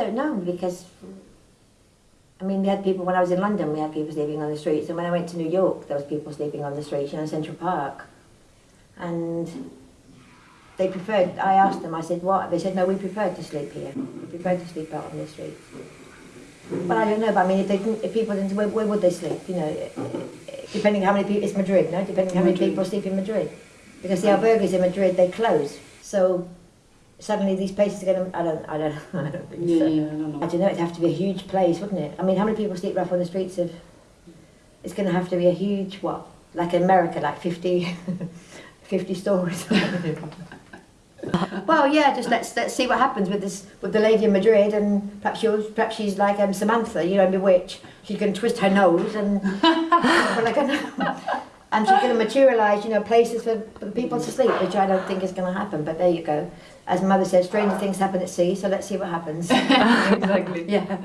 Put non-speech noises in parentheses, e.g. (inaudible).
don't know because I mean, we had people when I was in London. We had people sleeping on the streets, and when I went to New York, there was people sleeping on the streets, you know, in Central Park, and they preferred. I asked them. I said, "What?" They said, "No, we prefer to sleep here. We prefer to sleep out on the streets." But I don't know. But I mean, if they didn't, if people didn't, where, where would they sleep? You know, depending how many people. It's Madrid, no? Depending how many Madrid. people sleep in Madrid, because the albergues in Madrid they close. So suddenly these places are going to. I don't. I don't. (laughs) I don't think Yeah, so. yeah, I don't know. I don't know, it'd have to be a huge place, wouldn't it? I mean, how many people sleep rough on the streets of... It's going to have to be a huge, what, like America, like 50, (laughs) 50 stories. well, yeah, just let's let's see what happens with this with the lady in Madrid, and perhaps she'll, perhaps she's like um, Samantha, you know, in Bewitched. She can twist her nose, and (laughs) and she's going to materialise, you know, places for, for people to sleep, which I don't think is going to happen. But there you go. As mother said, stranger things happen at sea, so let's see what happens. (laughs) exactly. (laughs) yeah.